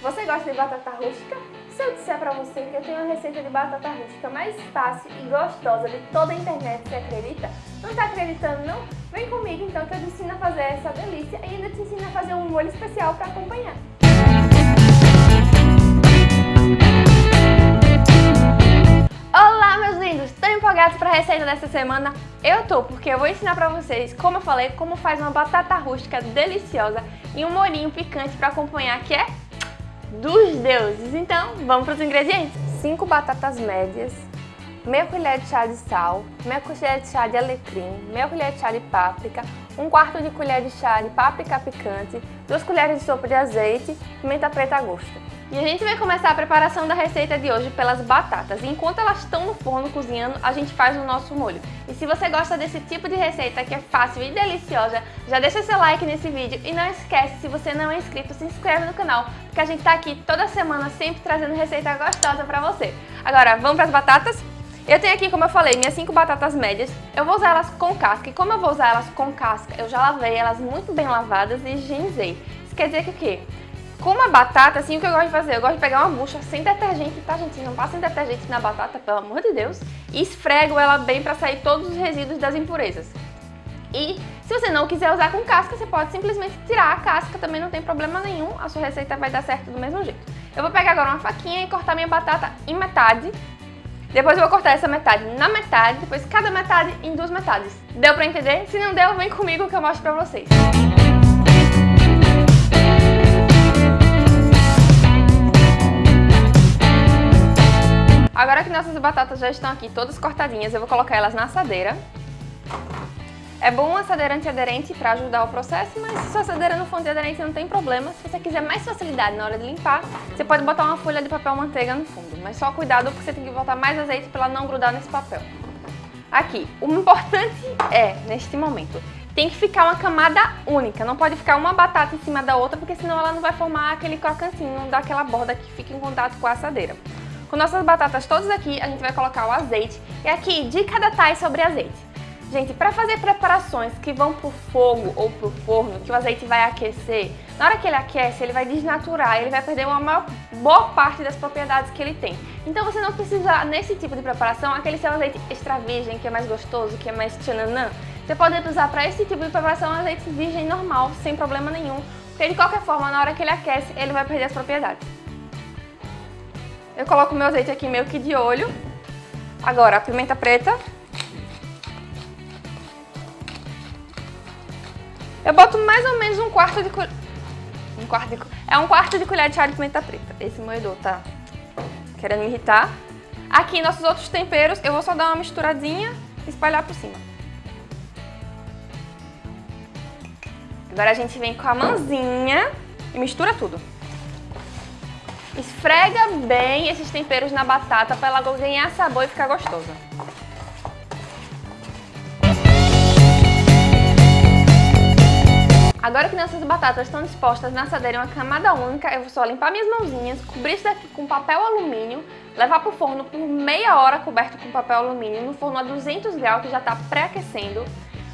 Você gosta de batata rústica? Se eu disser pra você que eu tenho uma receita de batata rústica mais fácil e gostosa de toda a internet, você acredita? Não tá acreditando não? Vem comigo então que eu te ensino a fazer essa delícia e ainda te ensino a fazer um molho especial para acompanhar. Olá meus lindos, estão empolgados para a receita dessa semana? Eu tô, porque eu vou ensinar pra vocês, como eu falei, como faz uma batata rústica deliciosa e um molhinho picante para acompanhar que é dos deuses. Então, vamos para os ingredientes. 5 batatas médias, meia colher de chá de sal, meia colher de chá de alecrim, meia colher de chá de páprica, um quarto de colher de chá de páprica picante, duas colheres de sopa de azeite, pimenta preta a gosto. E a gente vai começar a preparação da receita de hoje pelas batatas. Enquanto elas estão no forno cozinhando, a gente faz o nosso molho. E se você gosta desse tipo de receita que é fácil e deliciosa, já deixa seu like nesse vídeo e não esquece, se você não é inscrito, se inscreve no canal, porque a gente tá aqui toda semana sempre trazendo receita gostosa pra você. Agora, vamos para as batatas? Eu tenho aqui, como eu falei, minhas 5 batatas médias. Eu vou usar elas com casca. E como eu vou usar elas com casca, eu já lavei elas muito bem lavadas e higienizei. Isso quer dizer que o quê? Com uma batata, assim, o que eu gosto de fazer? Eu gosto de pegar uma bucha sem detergente, tá, gente? Não passem detergente na batata, pelo amor de Deus. E esfrego ela bem pra sair todos os resíduos das impurezas. E se você não quiser usar com casca, você pode simplesmente tirar a casca, também não tem problema nenhum. A sua receita vai dar certo do mesmo jeito. Eu vou pegar agora uma faquinha e cortar minha batata em metade. Depois eu vou cortar essa metade na metade, depois cada metade em duas metades. Deu pra entender? Se não deu, vem comigo que eu mostro pra vocês. Agora que nossas batatas já estão aqui todas cortadinhas, eu vou colocar elas na assadeira. É bom uma assadeira antiaderente para ajudar o processo, mas se sua assadeira não for antiaderente não tem problema. Se você quiser mais facilidade na hora de limpar, você pode botar uma folha de papel manteiga no fundo. Mas só cuidado porque você tem que botar mais azeite para ela não grudar nesse papel. Aqui, o importante é, neste momento, tem que ficar uma camada única, não pode ficar uma batata em cima da outra, porque senão ela não vai formar aquele crocantinho daquela borda que fica em contato com a assadeira. Com nossas batatas todas aqui, a gente vai colocar o azeite. E aqui, dica da Thay sobre azeite. Gente, para fazer preparações que vão pro fogo ou pro forno, que o azeite vai aquecer, na hora que ele aquece, ele vai desnaturar, ele vai perder uma maior, boa parte das propriedades que ele tem. Então você não precisa, nesse tipo de preparação, aquele seu azeite extra virgem, que é mais gostoso, que é mais tchananã. Você pode usar para esse tipo de preparação azeite virgem normal, sem problema nenhum, porque de qualquer forma, na hora que ele aquece, ele vai perder as propriedades. Eu coloco meu azeite aqui meio que de olho. Agora, a pimenta preta. Eu boto mais ou menos um quarto de colher... Um quarto de... É um quarto de colher de chá de pimenta preta. Esse moedor tá querendo me irritar. Aqui, nossos outros temperos, eu vou só dar uma misturadinha e espalhar por cima. Agora a gente vem com a mãozinha e mistura tudo. Esfrega bem esses temperos na batata para ela ganhar sabor e ficar gostosa. Agora que nossas batatas estão dispostas na assadeira em uma camada única, eu vou só limpar minhas mãozinhas, cobrir isso daqui com papel alumínio, levar para o forno por meia hora coberto com papel alumínio no forno a 200 graus que já está pré-aquecendo.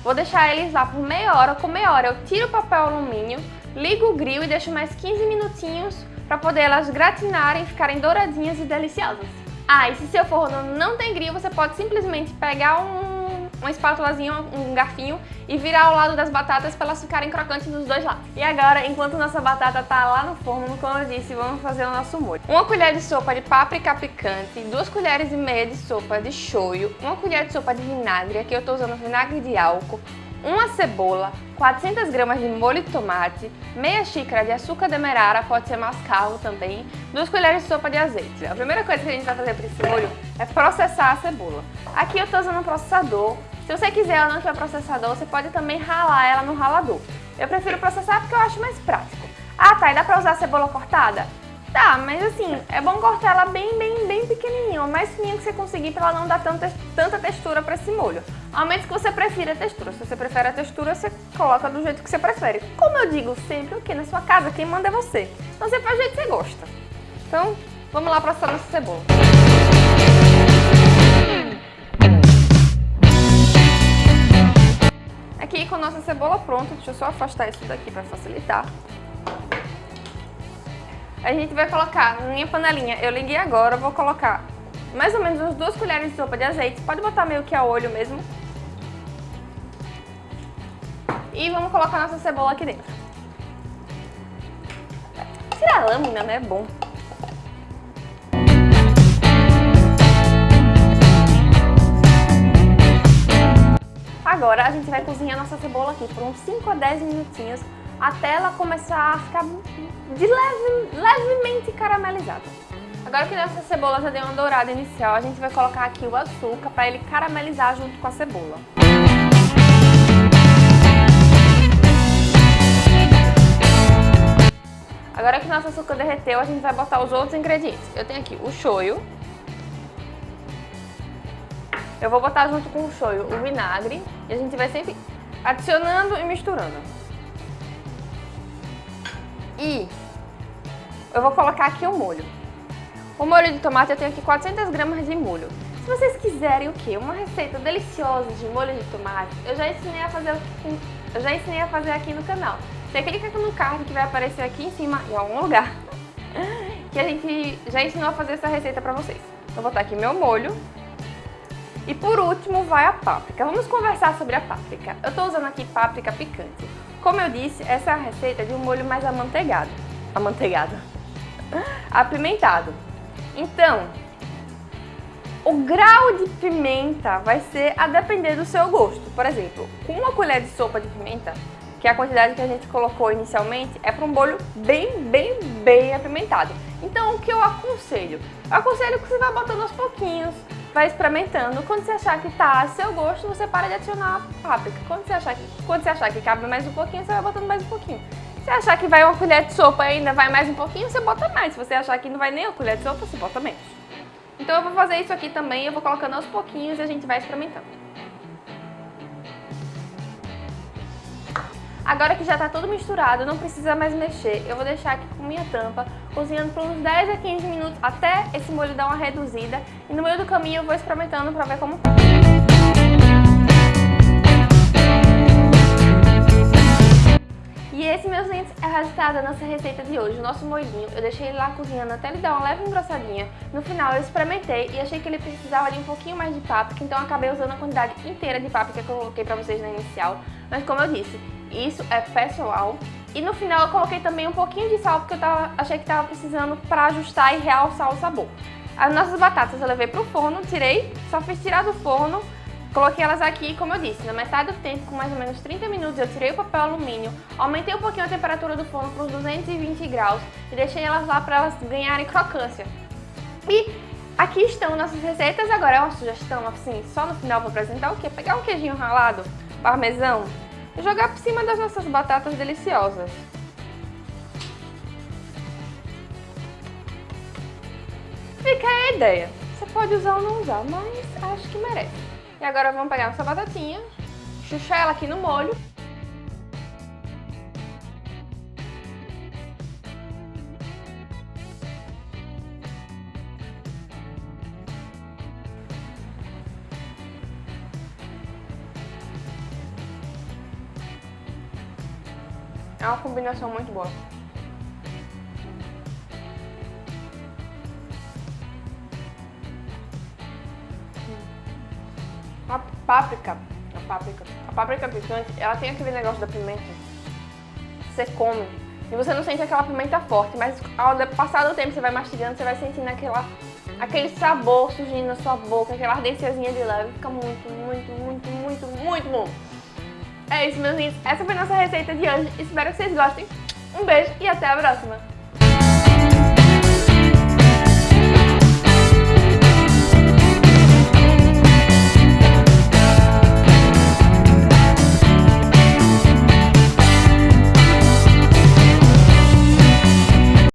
Vou deixar eles lá por meia hora, com meia hora eu tiro o papel alumínio, ligo o grill e deixo mais 15 minutinhos para poder elas gratinarem, ficarem douradinhas e deliciosas. Ah, e se seu forno não tem grill, você pode simplesmente pegar um, uma espátulazinha, um garfinho e virar ao lado das batatas para elas ficarem crocantes dos dois lados. E agora, enquanto nossa batata tá lá no forno, como eu disse, vamos fazer o nosso molho. Uma colher de sopa de páprica picante, duas colheres e meia de sopa de shoyu, uma colher de sopa de vinagre, aqui eu tô usando vinagre de álcool, uma cebola, 400 gramas de molho de tomate, meia xícara de açúcar demerara, pode ser mascavo também, duas colheres de sopa de azeite. A primeira coisa que a gente vai fazer para esse molho é processar a cebola. Aqui eu estou usando um processador, se você quiser ela não tiver processador, você pode também ralar ela no ralador. Eu prefiro processar porque eu acho mais prático. Ah, tá, e dá pra usar a cebola cortada? Tá, mas assim, é bom cortar ela bem, bem, bem pequenininho, o mais fininho que você conseguir para ela não dar tanta, tanta textura para esse molho. Ao menos que você prefira a textura. Se você prefere a textura, você coloca do jeito que você prefere. Como eu digo sempre, o que? Na sua casa, quem manda é você. Então você faz do jeito que você gosta. Então, vamos lá processar nossa cebola. Aqui com nossa cebola pronta, deixa eu só afastar isso daqui para facilitar. A gente vai colocar na minha panelinha, eu liguei agora, vou colocar mais ou menos umas duas colheres de sopa de azeite. Pode botar meio que a olho mesmo. E vamos colocar nossa cebola aqui dentro. Tirar a lâmina, né? É bom. Agora a gente vai cozinhar nossa cebola aqui por uns 5 a 10 minutinhos até ela começar a ficar de leve, levemente caramelizada. Agora que nossa cebola já deu uma dourada inicial, a gente vai colocar aqui o açúcar para ele caramelizar junto com a cebola. Nosso açúcar derreteu, a gente vai botar os outros ingredientes. Eu tenho aqui o shoyu. Eu vou botar junto com o shoyu o vinagre. E a gente vai sempre adicionando e misturando. E eu vou colocar aqui o molho. O molho de tomate eu tenho aqui 400 gramas de molho. Se vocês quiserem o quê? Uma receita deliciosa de molho de tomate, eu já ensinei a fazer, eu já ensinei a fazer aqui no canal. Você clica no card que vai aparecer aqui em cima, em algum lugar, que a gente já ensinou a fazer essa receita pra vocês. Vou botar aqui meu molho. E por último vai a páprica. Vamos conversar sobre a páprica. Eu tô usando aqui páprica picante. Como eu disse, essa é a receita de um molho mais amanteigado. Amanteigado. Apimentado. Então, o grau de pimenta vai ser a depender do seu gosto. Por exemplo, com uma colher de sopa de pimenta, que a quantidade que a gente colocou inicialmente, é para um bolho bem, bem, bem apimentado. Então, o que eu aconselho? Eu aconselho que você vá botando aos pouquinhos, vai experimentando. Quando você achar que tá a seu gosto, você para de adicionar páprica. Quando você achar que, quando você achar que cabe mais um pouquinho, você vai botando mais um pouquinho. Se achar que vai uma colher de sopa ainda vai mais um pouquinho, você bota mais. Se você achar que não vai nem uma colher de sopa, você bota menos. Então eu vou fazer isso aqui também, eu vou colocando aos pouquinhos e a gente vai experimentando. Agora que já está tudo misturado, não precisa mais mexer, eu vou deixar aqui com minha tampa, cozinhando por uns 10 a 15 minutos, até esse molho dar uma reduzida. E no meio do caminho eu vou experimentando para ver como E esse, meus lindos, é o resultado da nossa receita de hoje, o nosso molhinho. Eu deixei ele lá cozinhando até ele dar uma leve engrossadinha. No final eu experimentei e achei que ele precisava de um pouquinho mais de páprica, então acabei usando a quantidade inteira de páprica que eu coloquei pra vocês na inicial. Mas como eu disse, isso é pessoal. E no final eu coloquei também um pouquinho de sal, porque eu tava, achei que estava precisando para ajustar e realçar o sabor. As nossas batatas eu levei pro forno, tirei, só fiz tirar do forno, coloquei elas aqui, como eu disse, na metade do tempo, com mais ou menos 30 minutos, eu tirei o papel alumínio, aumentei um pouquinho a temperatura do forno para os 220 graus e deixei elas lá para elas ganharem crocância. E aqui estão nossas receitas, agora é uma sugestão, assim, só no final vou apresentar o quê? Pegar um queijinho ralado, parmesão, jogar por cima das nossas batatas deliciosas. Fica aí a ideia. Você pode usar ou não usar, mas acho que merece. E agora vamos pegar nossa batatinha, chuchar ela aqui no molho. É uma combinação muito boa. A páprica, a páprica, a páprica picante, ela tem aquele negócio da pimenta. Você come e você não sente aquela pimenta forte, mas ao passar do tempo você vai mastigando, você vai sentindo aquela, aquele sabor surgindo na sua boca, aquela ardênciazinha de leve, fica muito, muito, muito, muito, muito bom. É isso, meus lindos. Essa foi nossa receita de hoje. Espero que vocês gostem. Um beijo e até a próxima.